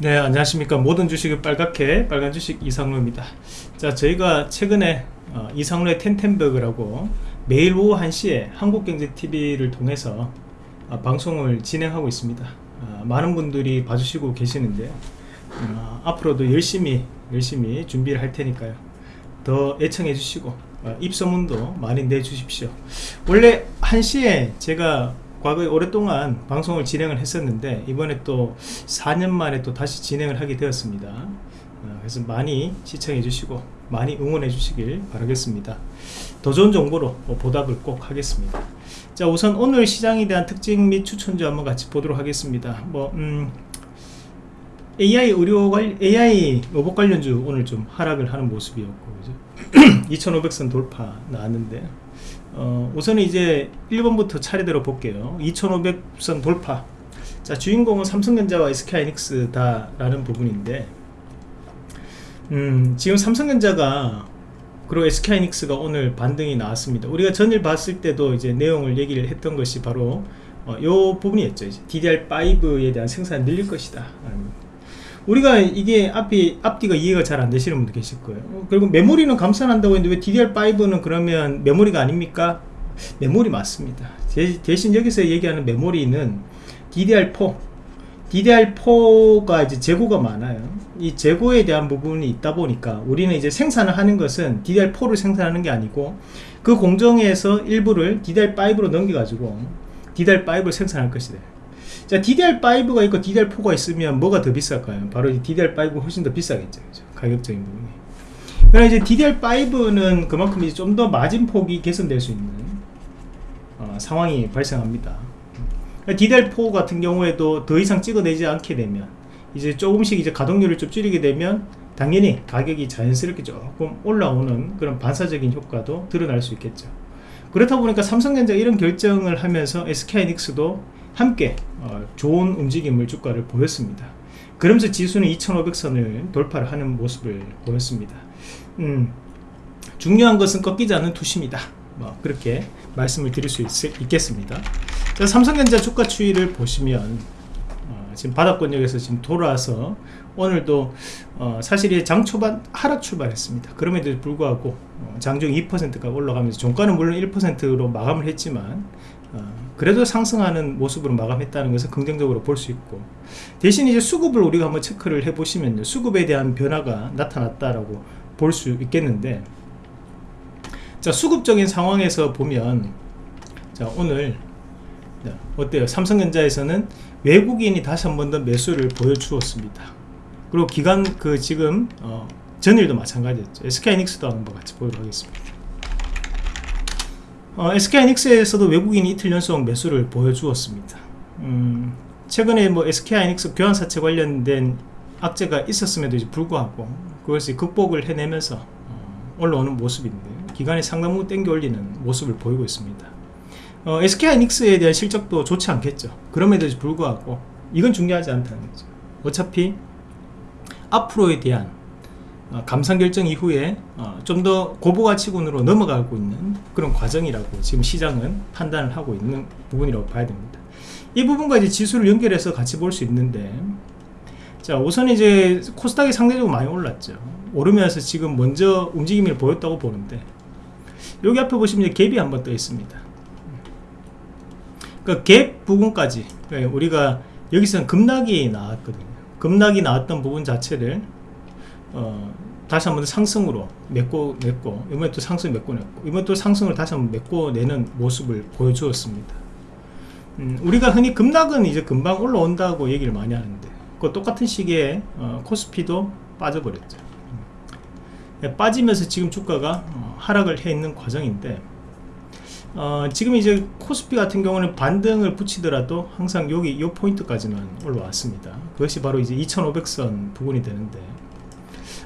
네 안녕하십니까. 모든 주식을 빨갛게 빨간 주식 이상로입니다. 자 저희가 최근에 어, 이상로의 텐텐버그라고 매일 오후 1시에 한국경제TV를 통해서 어, 방송을 진행하고 있습니다. 어, 많은 분들이 봐주시고 계시는데 어, 앞으로도 열심히 열심히 준비를 할 테니까요. 더 애청해 주시고 어, 입소문도 많이 내주십시오. 원래 1시에 제가 과거에 오랫동안 방송을 진행을 했었는데 이번에 또 4년 만에 또 다시 진행을 하게 되었습니다. 어, 그래서 많이 시청해 주시고 많이 응원해 주시길 바라겠습니다. 더 좋은 정보로 보답을 꼭 하겠습니다. 자 우선 오늘 시장에 대한 특징 및 추천주 한번 같이 보도록 하겠습니다. 뭐 음, AI 의료 관 AI 로봇 관련주 오늘 좀 하락을 하는 모습이었고 그죠? 2500선 돌파 나왔는데 어, 우선은 이제 1번부터 차례대로 볼게요. 2500선 돌파. 자 주인공은 삼성전자와 SK하이닉스 다 라는 부분인데 음, 지금 삼성전자가 그리고 SK하이닉스가 오늘 반등이 나왔습니다. 우리가 전일 봤을 때도 이제 내용을 얘기를 했던 것이 바로 어, 요 부분이었죠. 이제 DDR5에 대한 생산이 늘릴 것이다 우리가 이게 앞이 앞뒤가 이해가 잘 안 되시는 분도 계실 거예요. 어, 그리고 메모리는 감산한다고 했는데 왜 DDR5는 그러면 메모리가 아닙니까? 메모리 맞습니다. 대신 여기서 얘기하는 메모리는 DDR4 DDR4가 이제 재고가 많아요. 이 재고에 대한 부분이 있다 보니까 우리는 이제 생산을 하는 것은 DDR4를 생산하는 게 아니고 그 공정에서 일부를 DDR5로 넘겨 가지고 DDR5를 생산할 것이다 자 DDR5가 있고 DDR4가 있으면 뭐가 더 비쌀까요? 바로 DDR5가 훨씬 더 비싸겠죠 그죠? 가격적인 부분이 그러나 이제 DDR5는 그만큼 이제 좀 더 마진 폭이 개선될 수 있는 어, 상황이 발생합니다 DDR4 같은 경우에도 더 이상 찍어내지 않게 되면 이제 조금씩 이제 가동률을 좀 줄이게 되면 당연히 가격이 자연스럽게 조금 올라오는 그런 반사적인 효과도 드러날 수 있겠죠 그렇다 보니까 삼성전자 이런 결정을 하면서 SK하이닉스도 함께 어, 좋은 움직임을 주가를 보였습니다. 그러면서 지수는 2500선을 돌파를 하는 모습을 보였습니다. 음, 중요한 것은 꺾이지 않는 투시입니다. 뭐 그렇게 말씀을 드릴 수 있, 겠습니다. 자, 삼성전자 주가 추이를 보시면 어, 지금 바닥권역에서 지금 돌아와서 오늘도 어, 사실 장 초반 하락 출발했습니다. 그럼에도 불구하고 어, 장중 2%가 올라가면서 종가는 물론 1%로 마감을 했지만 어, 그래도 상승하는 모습으로 마감했다는 것을 긍정적으로 볼 수 있고 대신 이제 수급을 우리가 한번 체크를 해 보시면요. 수급에 대한 변화가 나타났다라고 볼 수 있겠는데 자 수급적인 상황에서 보면 자 오늘 자, 어때요? 삼성전자에서는 외국인이 다시 한 번 더 매수를 보여주었습니다. 그리고 기간 그 지금 어, 전일도 마찬가지였죠. SK하이닉스도 한번 같이 보도록 하겠습니다 어, SK하이닉스에서도 외국인이 이틀 연속 매수를 보여주었습니다. 음, 최근에 뭐 SK하이닉스 교환사채 관련된 악재가 있었음에도 불구하고 그것이 극복을 해내면서 어, 올라오는 모습인데 기간에 상당 부분 땡겨 올리는 모습을 보이고 있습니다. 어, SK하이닉스에 대한 실적도 좋지 않겠죠. 그럼에도 불구하고 이건 중요하지 않다는 거죠. 어차피 앞으로에 대한 어, 감산 결정 이후에 어, 좀더 고부가치군으로 넘어가고 있는 그런 과정이라고 지금 시장은 판단을 하고 있는 부분이라고 봐야 됩니다. 이 부분과 이제 지수를 연결해서 같이 볼 수 있는데 자 우선 이제 코스닥이 상대적으로 많이 올랐죠. 오르면서 지금 먼저 움직임을 보였다고 보는데 여기 앞에 보시면 갭이 한번 떠 있습니다. 그갭 부분까지 예, 우리가 여기서는 급락이 나왔거든요. 급락이 나왔던 부분 자체를 어, 다시 한번 상승으로 메꿔 냈고 이번에 또 상승 메꿔 냈고 이번 또 상승을 다시 한번 메꿔 내는 모습을 보여주었습니다. 음, 우리가 흔히 급락은 이제 금방 올라온다고 얘기를 많이 하는데 그 똑같은 시기에 어, 코스피도 빠져버렸죠. 음, 빠지면서 지금 주가가 어, 하락을 해 있는 과정인데 어, 지금 이제 코스피 같은 경우는 반등을 붙이더라도 항상 여기 이 포인트까지만 올라왔습니다. 그것이 바로 이제 2500선 부분이 되는데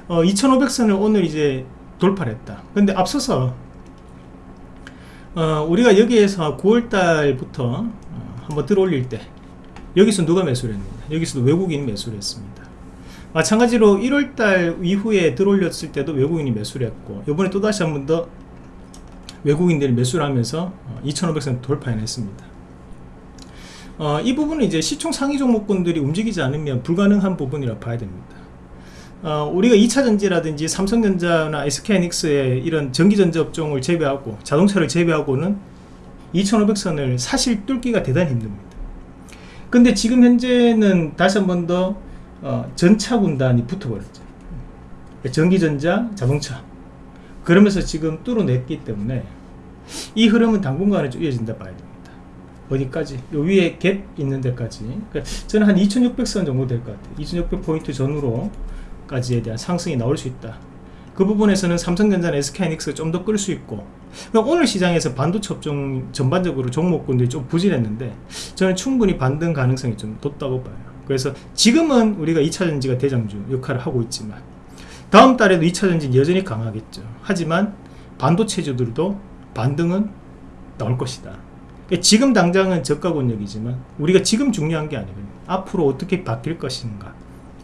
어, 2500선을 오늘 이제 돌파를 했다. 근데 앞서서 어, 우리가 여기에서 9월달부터 어, 한번 들어올릴 때 여기서 누가 매수를 했느냐? 여기서도 외국인이 매수를 했습니다. 마찬가지로 1월달 이후에 들어올렸을 때도 외국인이 매수를 했고 이번에 또다시 한 번 더 외국인들이 매수를 하면서 2500선 어, 돌파해냈습니다. 어, 이 부분은 이제 시총 상위 종목군들이 움직이지 않으면 불가능한 부분이라 봐야 됩니다. 어, 우리가 2차전지라든지 삼성전자나 SK하이닉스의 이런 전기전자 업종을 제외하고 자동차를 제외하고는 2500선을 사실 뚫기가 대단히 힘듭니다. 근데 지금 현재는 다시 한 번더 어, 전차 군단이 붙어버렸죠. 전기전자, 자동차. 그러면서 지금 뚫어냈기 때문에 이 흐름은 당분간은 좀 이어진다 봐야 됩니다. 어디까지? 요 위에 갭 있는 데까지. 그러니까 저는 한 2600선 정도 될 것 같아요. 2600포인트 전후로 까지에 대한 상승이 나올 수 있다. 그 부분에서는 삼성전자나 SK하이닉스가 좀 더 끌 수 있고 그러니까 오늘 시장에서 반도체 업종 전반적으로 종목군들이 좀 부진했는데 저는 충분히 반등 가능성이 좀 높다고 봐요. 그래서 지금은 우리가 2차전지가 대장주 역할을 하고 있지만 다음 달에도 2차전지는 여전히 강하겠죠. 하지만 반도체주들도 반등은 나올 것이다. 그러니까 지금 당장은 저가 권역이지만 우리가 지금 중요한 게 아니거든요. 앞으로 어떻게 바뀔 것인가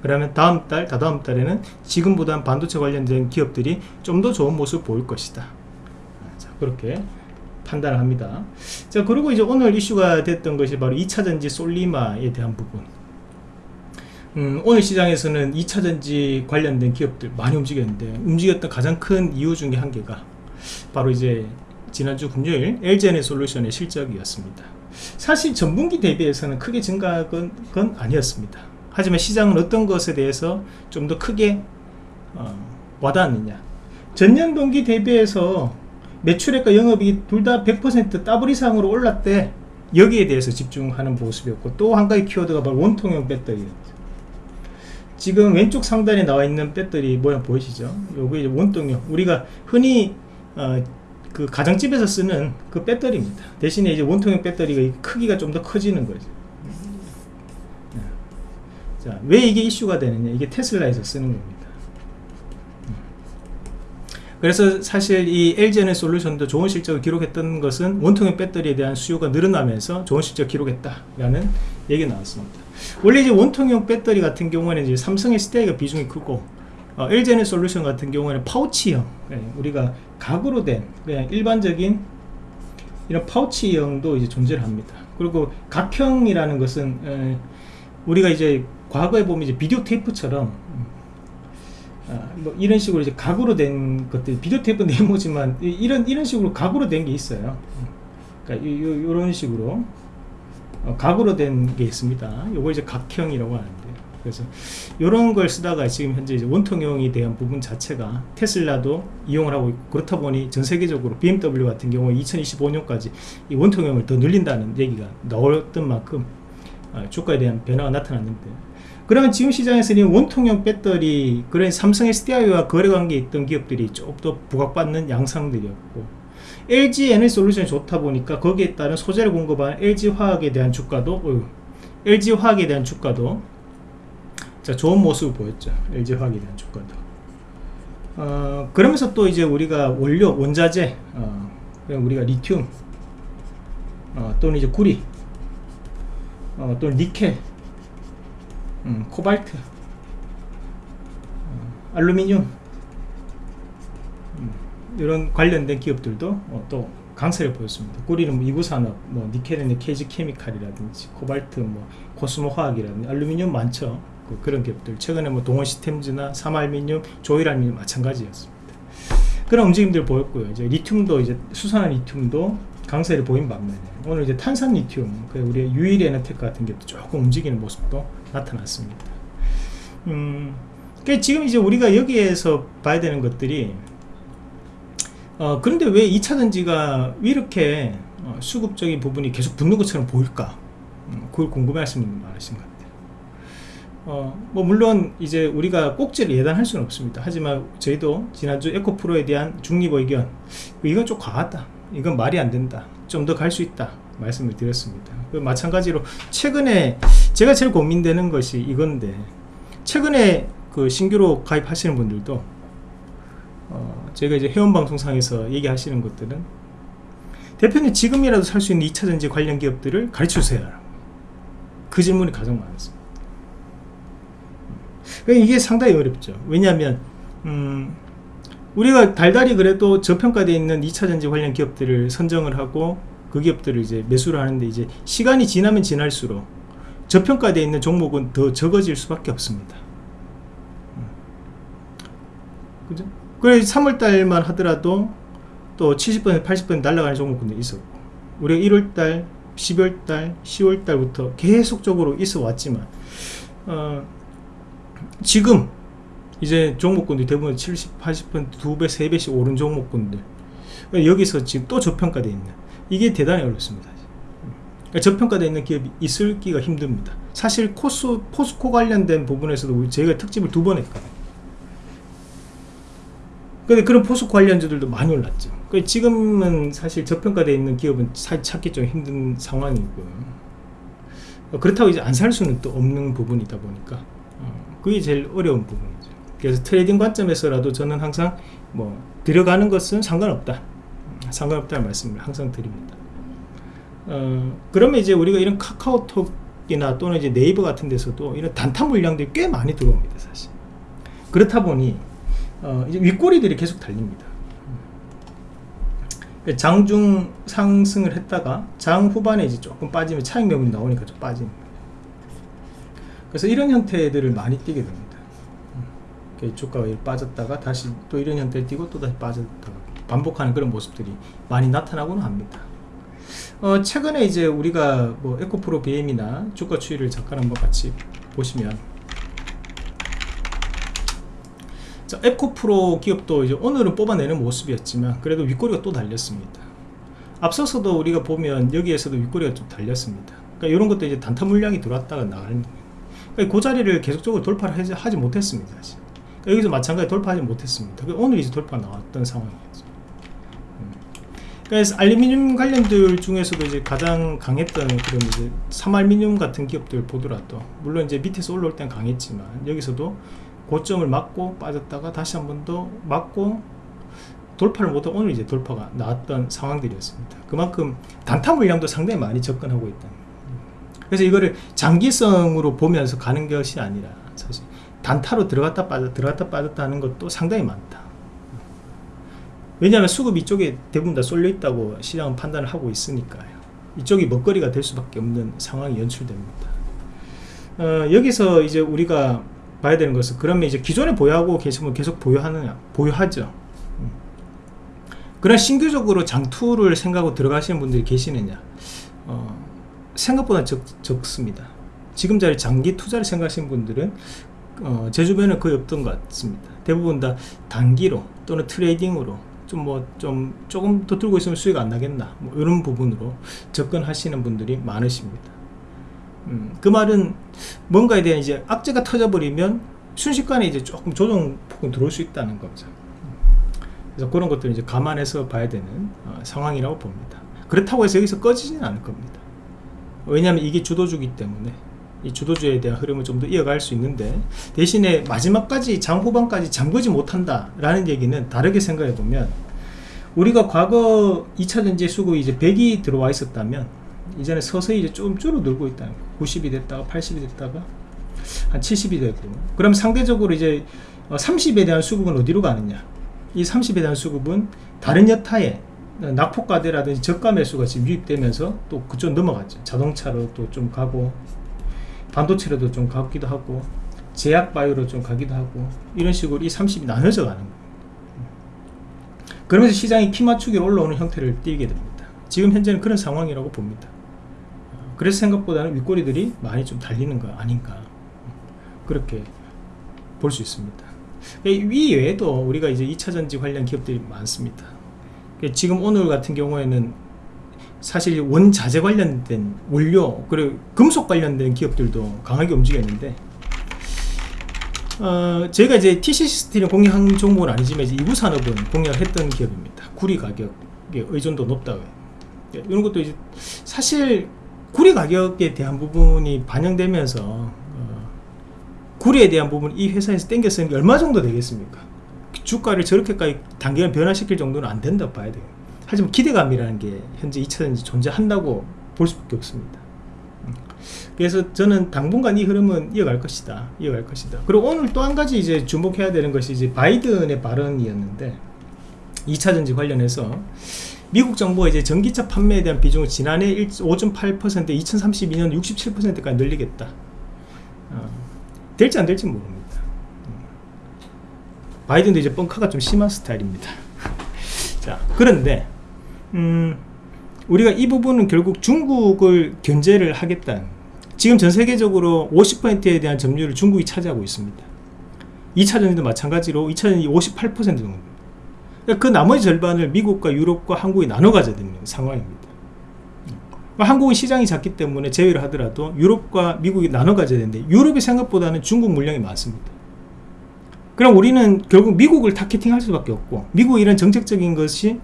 그러면 다음 달, 다다음 달에는 지금보다 반도체 관련된 기업들이 좀 더 좋은 모습을 보일 것이다. 자, 그렇게 판단을 합니다. 자, 그리고 이제 오늘 이슈가 됐던 것이 바로 2차전지 솔리마에 대한 부분. 음, 오늘 시장에서는 2차전지 관련된 기업들 많이 움직였는데, 움직였던 가장 큰 이유 중에 한 개가 바로 이제 지난주 금요일 LGN 솔루션의 실적이었습니다. 사실 전분기 대비해서는 크게 증가한 건 아니었습니다. 하지만 시장은 어떤 것에 대해서 좀 더 크게 어, 와닿느냐. 전년 동기 대비해서 매출액과 영업이익 둘다 100% 더블 이상으로 올랐대. 여기에 대해서 집중하는 모습이었고 또 한 가지 키워드가 바로 원통형 배터리였죠. 지금 왼쪽 상단에 나와 있는 배터리 모양 보이시죠? 요게 원통형. 우리가 흔히 어, 그 가정집에서 쓰는 그 배터리입니다. 대신에 이제 원통형 배터리가 크기가 좀 더 커지는 거죠 자, 왜 이게 이슈가 되느냐? 이게 테슬라에서 쓰는 겁니다. 음. 그래서 사실 이 LG에너 솔루션도 좋은 실적을 기록했던 것은 원통형 배터리에 대한 수요가 늘어나면서 좋은 실적 을 기록했다라는 얘기가 나왔습니다. 원래 이제 원통형 배터리 같은 경우에는 이제 삼성의 스테이가 비중이 크고 어, LG에너 솔루션 같은 경우에는 파우치형 네, 우리가 각으로 된 그냥 일반적인 이런 파우치형도 이제 존재를 합니다. 그리고 각형이라는 것은 에, 우리가 이제 과거에 보면 이제 비디오 테이프처럼 아, 뭐 이런 식으로 이제 각으로 된 것들 비디오 테이프 네모지만 이런 이런 식으로 각으로 된 게 있어요. 그러니까 요, 런 식으로 어, 각으로 된 게 있습니다. 요거 이제 각형이라고 하는데 그래서 이런 걸 쓰다가 지금 현재 이제 원통형에 대한 부분 자체가 테슬라도 이용을 하고 있고 그렇다 보니 전 세계적으로 BMW 같은 경우 2025년까지 이 원통형을 더 늘린다는 얘기가 나왔던 만큼 아, 주가에 대한 변화가 나타났는데 그러면 지금 시장에서는 원통형 배터리 그런 삼성 SDI와 거래관계에 있던 기업들이 조금 더 부각받는 양상들이었고 LG 에너지 솔루션이 좋다 보니까 거기에 따른 소재를 공급한 LG화학에 대한 주가도 어휴, LG화학에 대한 주가도 자 좋은 모습을 보였죠. LG화학에 대한 주가도. 어, 그러면서 또 이제 우리가 원료 원자재 어, 우리가 리튬 어, 또는 이제 구리 어, 또는 니켈 음, 코발트 어, 알루미늄 음, 이런 관련된 기업들도 어, 또 강세를 보였습니다. 구리는 뭐 이구산업, 뭐 니켈은 KG케미칼이라든지 코발트, 뭐 코스모 화학이라든지 알루미늄 많죠. 그, 그런 기업들 최근에 뭐 동원 시스템즈나 삼아알미늄, 조일알미늄 마찬가지였습니다. 그런 움직임들 보였고요. 이제 리튬도 이제 수산화 리튬도 강세를 보인 반면에 오늘 이제 탄산 리튬, 그 우리 유일에너테크 같은 게 조금 움직이는 모습도 나타났습니다. 음, 그러니까 지금 이제 우리가 여기에서 봐야 되는 것들이 어, 그런데 왜 2차 전지가 이렇게 어, 수급적인 부분이 계속 붙는 것처럼 보일까? 음, 그걸 궁금해 하시는 분 많으신 것 같아요. 어, 뭐, 물론, 이제 우리가 꼭지를 예단할 수는 없습니다. 하지만 저희도 지난주 에코프로에 대한 중립 의견, 이건 좀 과하다. 이건 말이 안 된다. 좀 더 갈 수 있다. 말씀을 드렸습니다. 그 마찬가지로 최근에 제가 제일 고민되는 것이 이건데 최근에 그 신규로 가입하시는 분들도 어 제가 이제 회원방송상에서 얘기하시는 것들은 대표님 지금이라도 살 수 있는 2차전지 관련 기업들을 가르쳐주세요 그 질문이 가장 많았습니다 그러니까 이게 상당히 어렵죠 왜냐하면 음 우리가 달달이 그래도 저평가되어 있는 2차전지 관련 기업들을 선정을 하고 그 기업들을 이제 매수를 하는데 이제 시간이 지나면 지날수록 저평가되어 있는 종목은 더 적어질 수밖에 없습니다. 음. 그죠? 그래 3월달만 하더라도 또 70% 80% 날아가는 종목군도 있었고 우리가 1월달 12월달 10월달부터 계속적으로 있어 왔지만 어, 지금 이제 종목군들이 대부분 70, 80% 2배, 3배씩 오른 종목군들. 여기서 지금 또 저평가되어 있는 이게 대단히 어렵습니다. 그러니까 저평가되어 있는 기업이 있을기가 힘듭니다. 사실 코스, 포스코 관련된 부분에서도 저희가 특집을 두 번 했거든요. 근데 그런 포스코 관련주들도 많이 올랐죠. 그러니까 지금은 사실 저평가되어 있는 기업은 찾기 좀 힘든 상황이고. 그렇다고 이제 안 살 수는 또 없는 부분이다 보니까 어, 그게 제일 어려운 부분이죠 그래서 트레이딩 관점에서라도 저는 항상 뭐 들어가는 것은 상관없다. 상관없다는 말씀을 항상 드립니다. 어, 그러면 이제 우리가 이런 카카오톡이나 또는 이제 네이버 같은 데서도 이런 단타 물량들이 꽤 많이 들어옵니다 사실. 그렇다 보니 어, 이제 윗꼬리들이 계속 달립니다. 장중 상승을 했다가 장 후반에 이제 조금 빠지면 차익 매물이 나오니까 좀 빠집니다 그래서 이런 형태들을 많이 띄게 됩니다 주가가 빠졌다가 다시 또 이런 형태를 띄고 또 다시 빠졌다가 반복하는 그런 모습들이 많이 나타나고는 합니다. 어, 최근에 이제 우리가 뭐 에코프로 BM이나 주가 추이를 잠깐 한번 같이 보시면 자, 에코프로 기업도 이제 오늘은 뽑아내는 모습이었지만 그래도 윗꼬리가 또 달렸습니다. 앞서서도 우리가 보면 여기에서도 윗꼬리가 좀 달렸습니다. 그러니까 이런 것도 이제 단타 물량이 들어왔다가 나가는 거예요. 그 자리를 계속적으로 돌파를 하지 못했습니다 그러니까 여기서 마찬가지 돌파하지 못했습니다 그러니까 오늘 이제 돌파 나왔던 상황이었죠 음. 그래서 알루미늄 관련들 중에서도 이제 가장 강했던 그런 이제 삼알미늄 같은 기업들 보더라도 물론 이제 밑에서 올라올 땐 강했지만 여기서도 고점을 맞고 빠졌다가 다시 한 번 더 맞고 돌파를 못하고 오늘 이제 돌파가 나왔던 상황들이었습니다. 그만큼 단타 물량도 상당히 많이 접근하고 있다. 그래서 이거를 장기성으로 보면서 가는 것이 아니라 사실 단타로 들어갔다 빠졌다 들어갔다 빠졌다 하는 것도 상당히 많다. 왜냐하면 수급 이 쪽에 대부분 다 쏠려 있다고 시장은 판단을 하고 있으니까요. 이쪽이 먹거리가 될 수밖에 없는 상황이 연출됩니다. 어, 여기서 이제 우리가 봐야 되는 것은 그러면 이제 기존에 보유하고 계시면 계속 보유하느냐 보유하죠 음. 그런 신규적으로 장투를 생각하고 들어가시는 분들이 계시느냐 어, 생각보다 적, 적습니다 지금 자리 장기 투자를 생각하시는 분들은 어, 제 주변에 거의 없던 것 같습니다 대부분 다 단기로 또는 트레이딩으로 좀 뭐좀 좀 조금 더 들고 있으면 수익 안 나겠나 뭐 이런 부분으로 접근하시는 분들이 많으십니다 음, 그 말은 뭔가에 대한 이제 악재가 터져버리면 순식간에 이제 조금 조정폭은 들어올 수 있다는 거죠. 그래서 그런 것들을 이제 감안해서 봐야 되는 어, 상황이라고 봅니다. 그렇다고 해서 여기서 꺼지지는 않을 겁니다. 왜냐하면 이게 주도주기 때문에 이 주도주에 대한 흐름을 좀 더 이어갈 수 있는데 대신에 마지막까지 장 후반까지 잠그지 못한다 라는 얘기는 다르게 생각해 보면 우리가 과거 2차전지 수급이 이제 100이 들어와 있었다면 이전에 서서히 이제 좀 줄어들고 있다는 거. 90이 됐다가 80이 됐다가 한 70이 되고. 그럼 상대적으로 이제 30에 어, 대한 수급은 어디로 가느냐? 이 30에 대한 수급은 다른 여타에 낙폭과대라든지 저가 매수가 지금 유입되면서 또 그쪽 넘어갔죠. 자동차로 또 좀 가고 반도체로도 좀 가기도 하고 제약 바이오로 좀 가기도 하고 이런 식으로 이 30이 나눠져 가는 거예요. 그러면서 시장이 키 맞추기로 올라오는 형태를 띠게 됩니다. 지금 현재는 그런 상황이라고 봅니다. 그래서 생각보다는 윗꼬리들이 많이 좀 달리는 거 아닌가 그렇게 볼 수 있습니다. 이 외에도 우리가 이제 2차전지 관련 기업들이 많습니다. 지금 오늘 같은 경우에는 사실 원자재 관련된 원료 그리고 금속 관련된 기업들도 강하게 움직였는데 어, 제가 이제 TCC 스틸을 공략한 종목은 아니지만 이부 산업은 공략을 했던 기업입니다. 구리 가격의 의존도 높다고. 이런 것도 이제 사실 구리 가격에 대한 부분이 반영되면서 어, 구리에 대한 부분 이 회사에서 땡겨 쓰는 게 얼마 정도 되겠습니까? 주가를 저렇게까지 단기간 변화시킬 정도는 안 된다고 봐야 돼요 하지만 기대감이라는 게 현재 2차전지 존재한다고 볼 수밖에 없습니다. 음. 그래서 저는 당분간 이 흐름은 이어갈 것이다 이어갈 것이다. 그리고 오늘 또 한 가지 이제 주목해야 되는 것이 이제 바이든의 발언이었는데 2차전지 관련해서 미국 정부가 이제 전기차 판매에 대한 비중을 지난해 5.8% 2032년 67%까지 늘리겠다. 어, 될지 안 될지 모릅니다. 바이든도 이제 뻥카가 좀 심한 스타일입니다. 자 그런데 음, 우리가 이 부분은 결국 중국을 견제를 하겠다 지금 전 세계적으로 50%에 대한 점유율을 중국이 차지하고 있습니다. 2차전에도 마찬가지로 2차전이 58% 정도 그 나머지 절반을 미국과 유럽과 한국이 나눠 가져야 되는 상황입니다. 한국은 시장이 작기 때문에 제외를 하더라도 유럽과 미국이 나눠 가져야 되는데 유럽이 생각보다는 중국 물량이 많습니다. 그럼 우리는 결국 미국을 타겟팅 할 수밖에 없고 미국 이런 정책적인 것이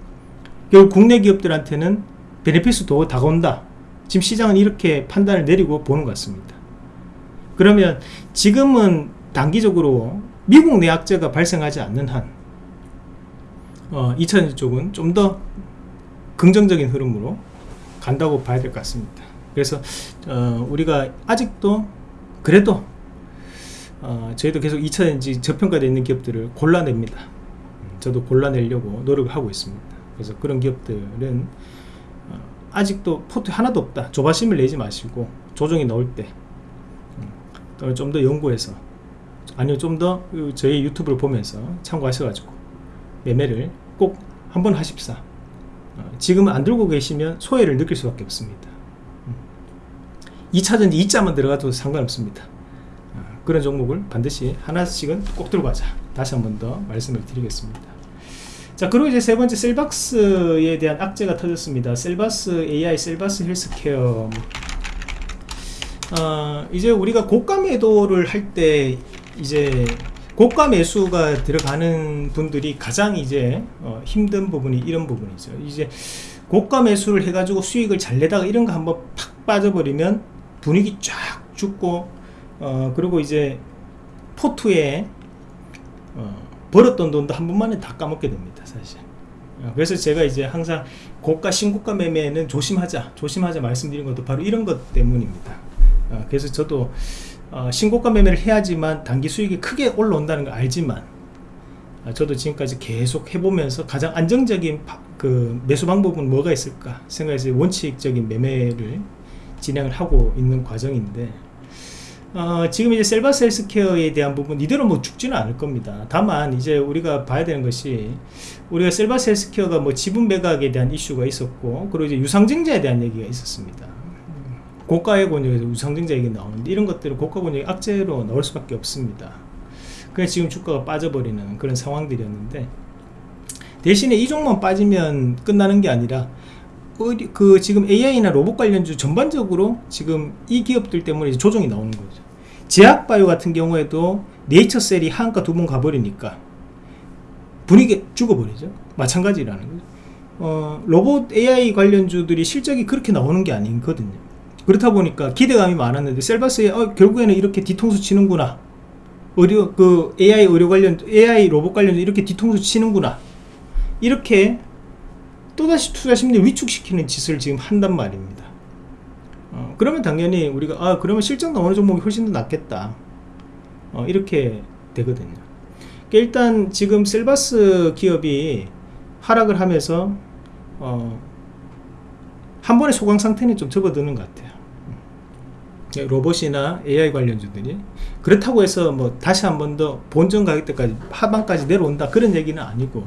결국 국내 기업들한테는 benefit으로 다가온다. 지금 시장은 이렇게 판단을 내리고 보는 것 같습니다. 그러면 지금은 단기적으로 미국 내 악재가 발생하지 않는 한 어, 2000년 쪽은 좀 더 긍정적인 흐름으로 간다고 봐야 될 것 같습니다. 그래서 어, 우리가 아직도 그래도 어, 저희도 계속 2차전지 저평가되어 있는 기업들을 골라냅니다. 저도 골라내려고 노력을 하고 있습니다 그래서 그런 기업들은 어, 아직도 포트 하나도 없다. 조바심을 내지 마시고 조정이 나올 때 음, 좀더 연구해서 아니요 좀더 저희 유튜브를 보면서 참고하셔가지고 매매를 꼭 한번 하십사. 어, 지금 안 들고 계시면 소외를 느낄 수밖에 없습니다. 2차전지 음. 2자만 들어가도 상관없습니다. 어, 그런 종목을 반드시 하나씩은 꼭 들고 가자. 다시 한 번 더 말씀을 드리겠습니다 자 그리고 이제 세 번째 셀박스에 대한 악재가 터졌습니다. 셀바스 AI 셀바스 헬스케어. 어, 이제 우리가 고가 매도를 할 때 이제 고가 매수가 들어가는 분들이 가장 이제 어, 힘든 부분이 이런 부분이죠. 이제 고가 매수를 해가지고 수익을 잘 내다가 이런 거 한번 팍 빠져버리면 분위기 쫙 죽고 어, 그리고 이제 포트에 어, 벌었던 돈도 한 번만에 다 까먹게 됩니다 사실. 어, 그래서 제가 이제 항상 고가 신고가 매매는 조심하자 조심하자 말씀드린 것도 바로 이런 것 때문입니다. 어, 그래서 저도 어, 신고가 매매를 해야지만 단기 수익이 크게 올라온다는 걸 알지만 어, 저도 지금까지 계속 해보면서 가장 안정적인 바, 그 매수 방법은 뭐가 있을까 생각해서 원칙적인 매매를 진행을 하고 있는 과정인데 어, 지금 이제 셀바스 헬스케어에 대한 부분 이대로 뭐 죽지는 않을 겁니다. 다만 이제 우리가 봐야 되는 것이 우리가 셀바스 헬스케어가 뭐 지분 매각에 대한 이슈가 있었고 그리고 이제 유상증자에 대한 얘기가 있었습니다. 고가의 권역에서 우상증자액이 나오는데 이런 것들은 고가 권역이 악재로 나올 수밖에 없습니다. 그래서 지금 주가가 빠져버리는 그런 상황들이었는데 대신에 이 종목만 빠지면 끝나는 게 아니라 그 지금 AI나 로봇 관련주 전반적으로 지금 이 기업들 때문에 조정이 나오는 거죠 제약바이오 같은 경우에도 네이처셀이 한가 두 번 가버리니까 분위기 죽어버리죠. 마찬가지라는 거죠. 어, 로봇 AI 관련주들이 실적이 그렇게 나오는 게 아니거든요. 그렇다 보니까 기대감이 많았는데 셀바스에 어, 결국에는 이렇게 뒤통수 치는구나. 의료 그 AI 의료 관련 AI 로봇 관련 이렇게 뒤통수 치는구나. 이렇게 또다시 투자 심리 위축시키는 짓을 지금 한단 말입니다 어, 그러면 당연히 우리가 아 그러면 실적 나오는 종목이 훨씬 더 낫겠다. 어, 이렇게 되거든요. 그러니까 일단 지금 셀바스 기업이 하락을 하면서 어, 한 번의 소강 상태는 좀 접어드는 것 같아요. 로봇이나 AI 관련주들이. 그렇다고 해서 뭐 다시 한 번 더 본전 가격대까지 하방까지 내려온다. 그런 얘기는 아니고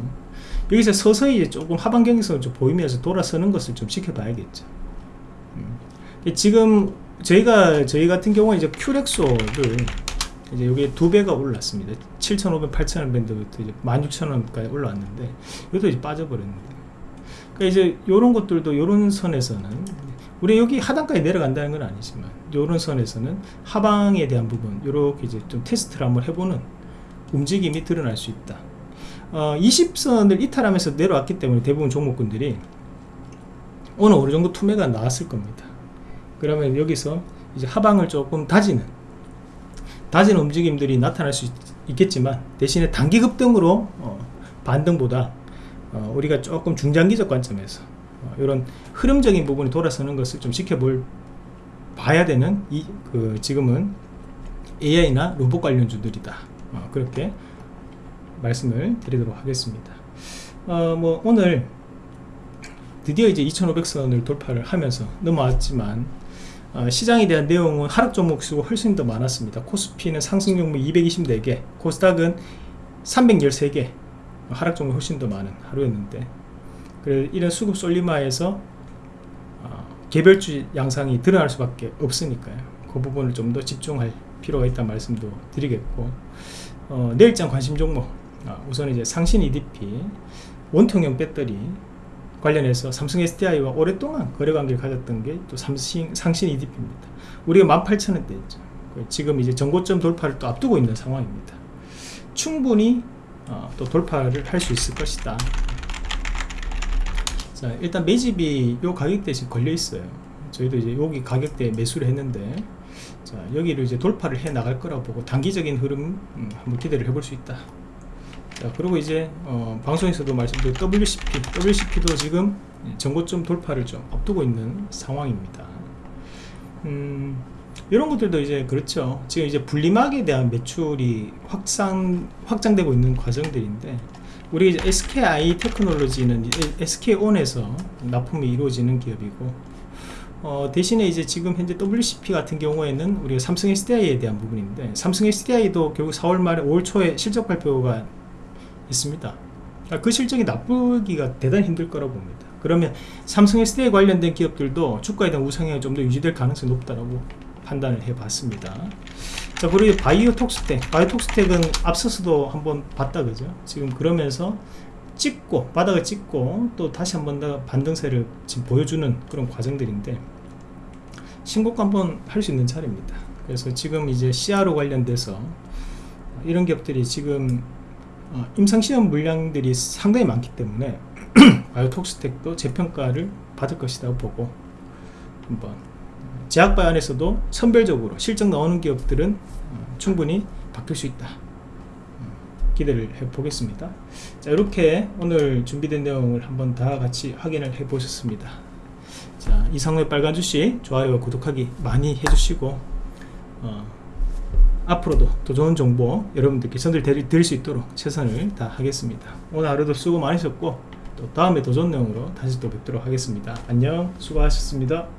여기서 서서히 조금 하방 경직성을 좀 보이면서 돌아서는 것을 좀 지켜봐야겠죠. 음. 지금 저희가 저희 같은 경우는 이제 큐렉소를 이제 여기 두 배가 올랐습니다. 7,500, 8,000원 밴드부터 이제 16,000원까지 올라왔는데 이것도 이제 빠져버렸는데. 그러니까 이제 이런 것들도 이런 선에서는 우리 여기 하단까지 내려간다는 건 아니지만 이런 선에서는 하방에 대한 부분 이렇게 이제 좀 테스트를 한번 해보는 움직임이 드러날 수 있다. 어, 20선을 이탈하면서 내려왔기 때문에 대부분 종목군들이 오늘 어느 정도 투매가 나왔을 겁니다 그러면 여기서 이제 하방을 조금 다지는 다지는 움직임들이 나타날 수 있, 겠지만 대신에 단기 급등으로 어, 반등보다 어, 우리가 조금 중장기적 관점에서 어, 이런 흐름적인 부분이 돌아서는 것을 좀 지켜볼 봐야 되는 이 그 지금은 AI나 로봇 관련주들이다. 어, 그렇게 말씀을 드리도록 하겠습니다. 어, 뭐 오늘 드디어 이제 2,500선을 돌파를 하면서 넘어왔지만 어, 시장에 대한 내용은 하락 종목 수가 훨씬 더 많았습니다. 코스피는 상승 종목 224개, 코스닥은 313개, 하락 종목이 훨씬 더 많은 하루였는데 그래 이런 수급 솔리마에서 어, 개별주 양상이 드러날 수밖에 없으니까요. 그 부분을 좀 더 집중할 필요가 있다는 말씀도 드리겠고 어, 내일장 관심 종목 아, 우선 이제 상신 EDP 원통형 배터리 관련해서 삼성 SDI와 오랫동안 거래 관계를 가졌던 게 또 삼신 상신 EDP입니다. 우리가 18,000원대였죠. 지금 이제 전고점 돌파를 또 앞두고 있는 상황입니다. 충분히 어, 또 돌파를 할 수 있을 것이다. 자, 일단 매집이 요 가격대에 지금 걸려 있어요. 저희도 이제 여기 가격대에 매수를 했는데 자, 여기를 이제 돌파를 해 나갈 거라고 보고 단기적인 흐름 음, 한번 기대를 해볼 수 있다. 자, 그리고 이제 어, 방송에서도 말씀드린 WCP, WCP도 지금 전고점 돌파를 좀 앞두고 있는 상황입니다. 음, 이런 것들도 이제 그렇죠. 지금 이제 분리막에 대한 매출이 확산 확장되고 있는 과정들인데 우리 이제 SKI 테크놀로지는 SK온에서 납품이 이루어지는 기업이고 어, 대신에 이제 지금 현재 WCP 같은 경우에는 우리가 삼성 SDI에 대한 부분인데 삼성 SDI도 결국 4월 말에 5월 초에 실적 발표가 있습니다. 아, 그 실적이 나쁘기가 대단히 힘들 거라고 봅니다. 그러면 삼성 SDI 관련된 기업들도 주가에 대한 우상향이 좀 더 유지될 가능성이 높다라고 판단을 해봤습니다. 자, 그리고 바이오톡스텍, 바이오톡스텍은 앞서서도 한번 봤다 그죠? 지금 그러면서 찍고 바닥을 찍고 또 다시 한번 더 반등세를 지금 보여주는 그런 과정들인데 신고가 한번 할 수 있는 차례입니다. 그래서 지금 이제 CRO 관련돼서 이런 기업들이 지금 어, 임상시험 물량들이 상당히 많기 때문에 바이오톡스텍도 재평가를 받을 것이라고 보고 한번 제약바이오 안에서도 선별적으로 실적 나오는 기업들은 어, 충분히 바뀔 수 있다. 음, 기대를 해 보겠습니다. 자 이렇게 오늘 준비된 내용을 한번 다 같이 확인을 해 보셨습니다. 자 이상의 빨간 주식 좋아요와 구독하기 많이 해주시고 어, 앞으로도 더 좋은 정보 여러분들께 전달드릴 수 있도록 최선을 다하겠습니다. 오늘 하루도 수고 많으셨고 또 다음에 더 좋은 내용으로 다시 또 뵙도록 하겠습니다. 안녕. 수고하셨습니다